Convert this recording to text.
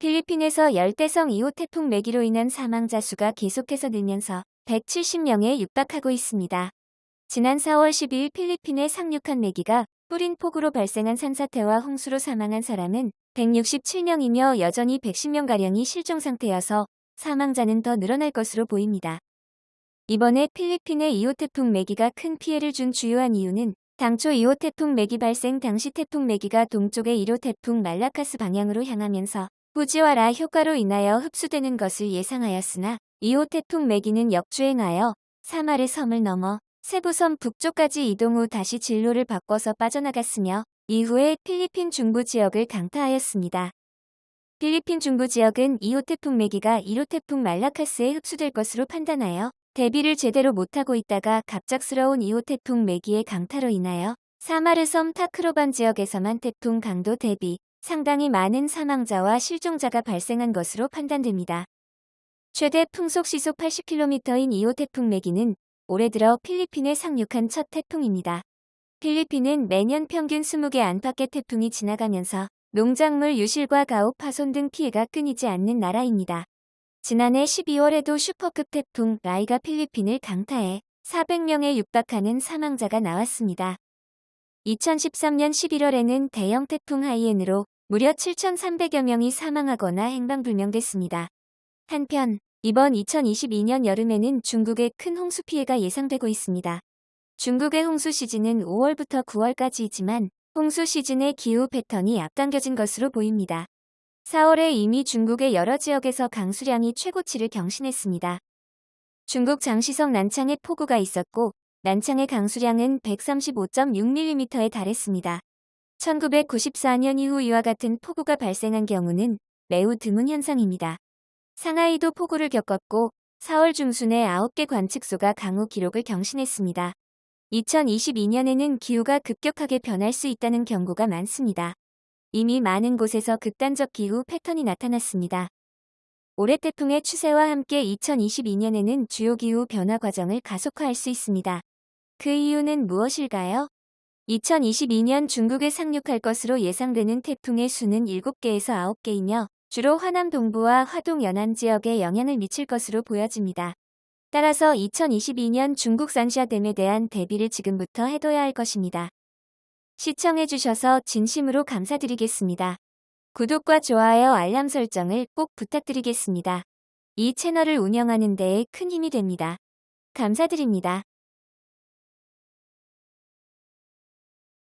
필리핀에서 열대성 2호 태풍 매기로 인한 사망자 수가 계속해서 늘면서 170명에 육박하고 있습니다. 지난 4월 12일 필리핀에 상륙한 매기가 뿌린 폭우로 발생한 산사태와 홍수로 사망한 사람은 167명이며 여전히 110명가량이 실종 상태여서 사망자는 더 늘어날 것으로 보입니다. 이번에 필리핀의 2호 태풍 매기가 큰 피해를 준 주요한 이유는 당초 2호 태풍 매기 발생 당시 태풍 매기가 동쪽의 1호 태풍 말라카스 방향으로 향하면서 후지와라 효과로 인하여 흡수되는 것을 예상하였으나 2호 태풍 매기는 역주행하여 사마르 섬을 넘어 세부섬 북쪽까지 이동 후 다시 진로를 바꿔서 빠져나갔으며 이후에 필리핀 중부 지역을 강타하였습니다. 필리핀 중부 지역은 2호 태풍 매기가 1호 태풍 말라카스에 흡수될 것으로 판단하여 대비를 제대로 못하고 있다가 갑작스러운 2호 태풍 매기의 강타로 인하여 사마르섬 타크로반 지역에서만 태풍 강도 대비 상당히 많은 사망자와 실종자가 발생한 것으로 판단됩니다. 최대 풍속 시속 80km인 2호 태풍 매기는 올해 들어 필리핀에 상륙한 첫 태풍입니다. 필리핀은 매년 평균 20개 안팎의 태풍이 지나가면서 농작물 유실과 가옥 파손 등 피해가 끊이지 않는 나라입니다. 지난해 12월에도 슈퍼급 태풍 라이가 필리핀을 강타해 400명에 육박하는 사망자가 나왔습니다. 2013년 11월에는 대형 태풍 하이엔으로 무려 7,300여 명이 사망하거나 행방불명됐습니다. 한편 이번 2022년 여름에는 중국의 큰 홍수 피해가 예상되고 있습니다. 중국의 홍수 시즌은 5월부터 9월까지이지만 홍수 시즌의 기후 패턴이 앞당겨진 것으로 보입니다. 4월에 이미 중국의 여러 지역에서 강수량이 최고치를 경신했습니다. 중국 장시성 난창에 폭우가 있었고 난창의 강수량은 135.6mm에 달했습니다. 1994년 이후 이와 같은 폭우가 발생한 경우는 매우 드문 현상입니다. 상하이도 폭우를 겪었고 4월 중순에 9개 관측소가 강우 기록을 경신했습니다. 2022년에는 기후가 급격하게 변할 수 있다는 경고가 많습니다. 이미 많은 곳에서 극단적 기후 패턴이 나타났습니다. 올해 태풍의 추세와 함께 2022년에는 주요 기후 변화 과정을 가속화할 수 있습니다. 그 이유는 무엇일까요? 2022년 중국에 상륙할 것으로 예상되는 태풍의 수는 7개에서 9개이며 주로 화남 동부와 화동 연안 지역에 영향을 미칠 것으로 보여집니다. 따라서 2022년 중국 산샤댐에 대한 대비를 지금부터 해둬야 할 것입니다. 시청해주셔서 진심으로 감사드리겠습니다. 구독과 좋아요 알람 설정을 꼭 부탁드리겠습니다. 이 채널을 운영하는 데에 큰 힘이 됩니다. 감사드립니다.